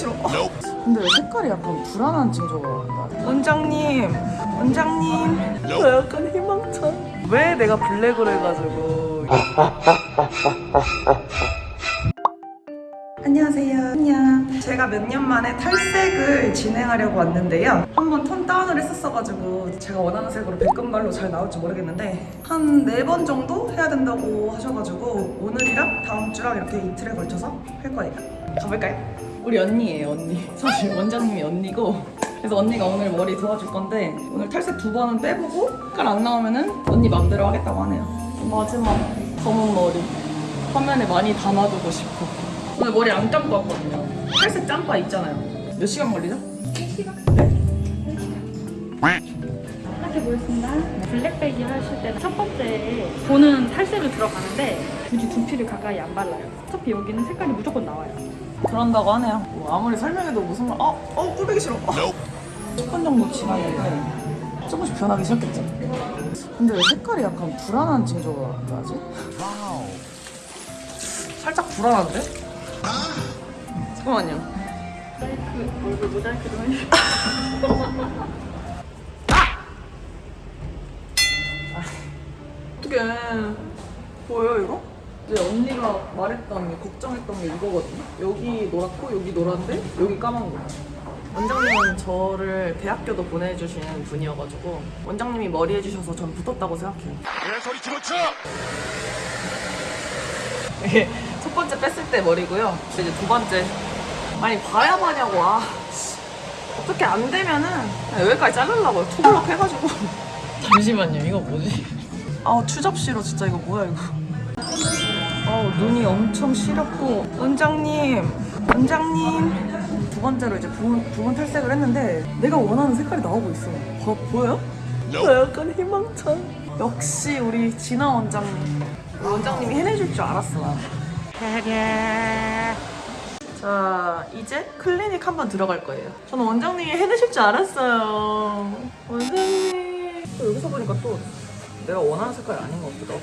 싫어. 근데 왜 색깔이 약간 불안한 징조가 나? 원장님, 원장님. 저 약간 희망찬. 왜 내가 블랙으로 해가지고. 안녕하세요. 안녕. 제가 몇 년 만에 탈색을 진행하려고 왔는데요. 한번 톤 다운을 했었어가지고 제가 원하는 색으로 백금발로 잘 나올지 모르겠는데 한 네 번 정도 해야 된다고 하셔가지고 오늘이랑 다음 주랑 이렇게 이틀에 걸쳐서 할 거예요. 가볼까요? 우리 언니예요, 언니. 사실 원장님이 언니고 그래서 언니가 오늘 머리 도와줄 건데 오늘 탈색 두 번은 빼보고 색깔 안 나오면은 언니 맘대로 하겠다고 하네요. 마지막 검은 머리 화면에 많이 담아두고 싶어. 오늘 머리 안 감고 왔거든요. 탈색 짬바 있잖아요. 몇 시간 걸리죠? 이렇게 보겠습니다. 블랙백이 하실 때는 첫 번째 보는 탈색을 들어가는데 굳이 두피를 가까이 안 발라요. 어차피 여기는 색깔이 무조건 나와요. 그런다고 하네요. 뭐 아무리 설명해도 무슨 말, 어, 어, 꿀배기 싫어. 10분 정도 지났는데 조금씩 변하기 시작했죠. 근데 왜 색깔이 약간 불안한 징조가 나지? 살짝 불안한데? 잠깐만요. 모자이크, 얼굴 모자이크 좀 해주세요. 어떡해. 보여요, 이거? 이제 언니가 말했던 게, 걱정했던 게 이거거든요. 여기 노랗고, 여기 노란데, 여기 까만 거. 원장님은 저를 대학교도 보내주시는 분이어가지고 원장님이 머리 해주셔서 전 붙었다고 생각해요. 개소리 집어쳐! 이게 첫 번째 뺐을 때 머리고요. 이제 두 번째. 아니 봐야 봐냐고. 아, 씨. 어떻게 안 되면은 그냥 여기까지 자르려고요. 투블럭 해가지고. 잠시만요. 이거 뭐지? 아우 추잡 싫어 진짜 이거 뭐야 이거. 눈이 엄청 시렵고 원장님 원장님 두 번째로 이제 부분, 부분 탈색을 했는데 내가 원하는 색깔이 나오고 있어. 어, 보여요? 나 약간 희망찬. 역시 우리 진아 원장님. 원장님이 해내줄 줄 알았어. 나. 자, 이제 클리닉 한번 들어갈 거예요. 저는 원장님이 해내실 줄 알았어요. 원장님. 또 여기서 보니까 또 내가 원하는 색깔이 아닌 것 같기도 하고.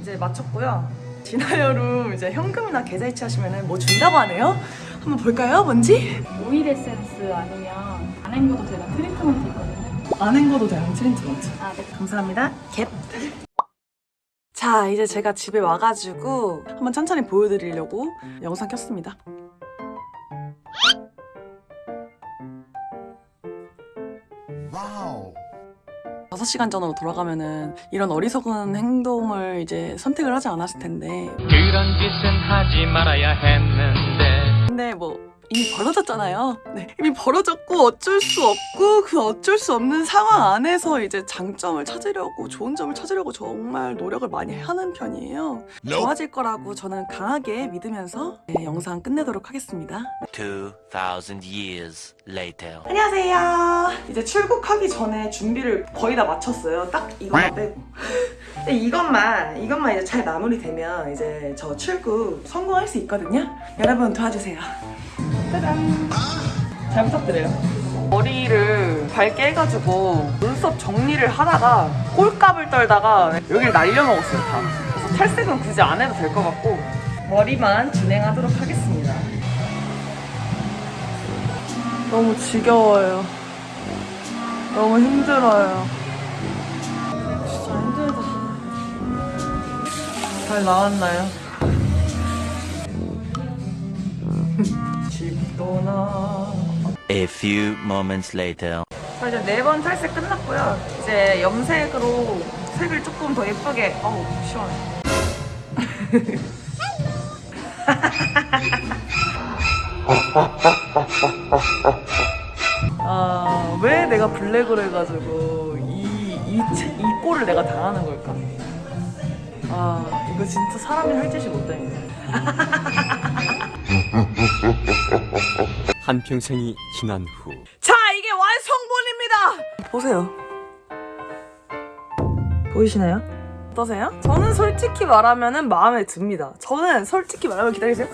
이제 마쳤고요. 진화여름 이제 현금이나 계좌 이체 하시면은 뭐 준다고 하네요. 한번 볼까요? 뭔지? 오일 에센스 아니면 안 헹궈도 되는 트리트먼트 있거든요. 안 헹궈도 되는 트리트먼트. 아, 네. 감사합니다. Get. 자, 이제 제가 집에 와가지고 한번 천천히 보여드리려고 영상 켰습니다. Wow. 6시간 전으로 돌아가면은 이런 어리석은 행동을 이제 선택을 하지 않았을 텐데. 그런 짓은 하지 말아야 했는데. 근데 뭐 이미 벌어졌잖아요. 네. 이미 벌어졌고 어쩔 수 없고 그 어쩔 수 없는 상황 안에서 이제 장점을 찾으려고 좋은 점을 찾으려고 정말 노력을 많이 하는 편이에요. 좋아질 거라고 저는 강하게 믿으면서 네, 영상 끝내도록 하겠습니다. 2,000 years later. 안녕하세요. 이제 출국하기 전에 준비를 거의 다 마쳤어요. 딱 이것만 빼고. 근데 이것만 이것만 이제 잘 마무리되면 이제 저 출국 성공할 수 있거든요. 여러분 도와주세요. 짜잔. 잘 부탁드려요. 머리를 밝게 해가지고 눈썹 정리를 하다가 꼴값을 떨다가 여기를 날려먹었어요 다. 그래서 탈색은 굳이 안 해도 될 것 같고 머리만 진행하도록 하겠습니다. 너무 지겨워요. 너무 힘들어요. 진짜 힘들다. 잘 나왔나요? 집도 나. A few moments later. 자, 이제 네 번 탈색 끝났고요. 이제 염색으로 색을 조금 더 예쁘게. 어우, 시원해. 아, 왜 내가 블랙으로 해가지고 이, 이, 채- 이 꼴을 내가 당하는 걸까? 아, 이거 진짜 사람이 할 짓이 못되네. 한평생이 지난 후 자, 이게 완성본입니다! 보세요. 보이시나요? 어떠세요? 저는 솔직히 말하면 마음에 듭니다. 저는 솔직히 말하면 기다리세요.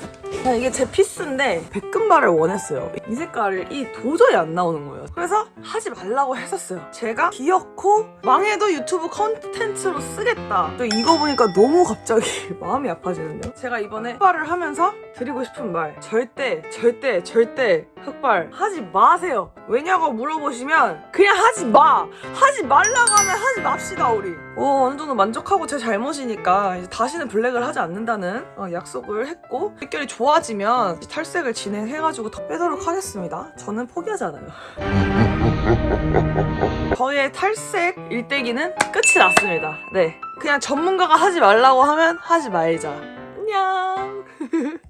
자, 이게 제 피스인데 백금발을 원했어요. 이 색깔이 도저히 안 나오는 거예요. 그래서 하지 말라고 했었어요. 제가 기어코 망해도 유튜브 컨텐츠로 쓰겠다. 또 이거 보니까 너무 갑자기 마음이 아파지는데요. 제가 이번에 흑발을 하면서 드리고 싶은 말 절대 절대 절대 흑발 하지 마세요. 왜냐고 물어보시면 그냥 하지 마. 하지 말라고 하면 하지 맙시다 우리. 어, 어느 정도 만족하고 제 잘못이니까 다시는 블랙을 하지 않는다는 어, 약속을 했고 색결이 좋아지면 탈색을 진행해가지고 더 빼도록 하겠습니다. 저는 포기하잖아요. 저의 탈색 일대기는 끝이 났습니다. 네, 그냥 전문가가 하지 말라고 하면 하지 말자. 안녕.